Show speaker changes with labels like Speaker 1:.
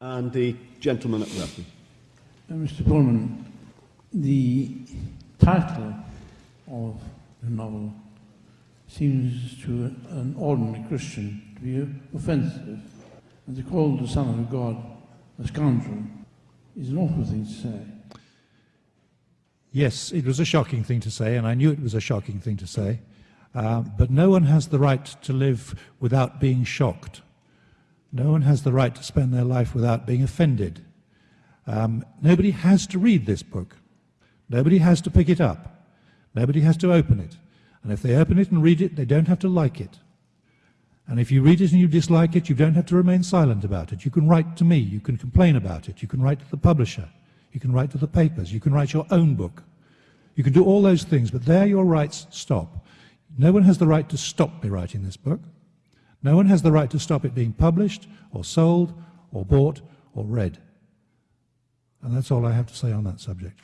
Speaker 1: And the gentleman at the left.
Speaker 2: Uh, Mr. Pullman, the title of the novel seems to an ordinary Christian to be offensive. And to call the Son of God a scoundrel is an awful thing to say.
Speaker 3: Yes, it was a shocking thing to say, and I knew it was a shocking thing to say. Uh, but no one has the right to live without being shocked. No one has the right to spend their life without being offended. Um, nobody has to read this book. Nobody has to pick it up. Nobody has to open it. And if they open it and read it, they don't have to like it. And if you read it and you dislike it, you don't have to remain silent about it. You can write to me. You can complain about it. You can write to the publisher. You can write to the papers. You can write your own book. You can do all those things, but there your rights stop. No one has the right to stop me writing this book. No one has the right to stop it being published or sold or bought or read. And that's all I have to say on that subject.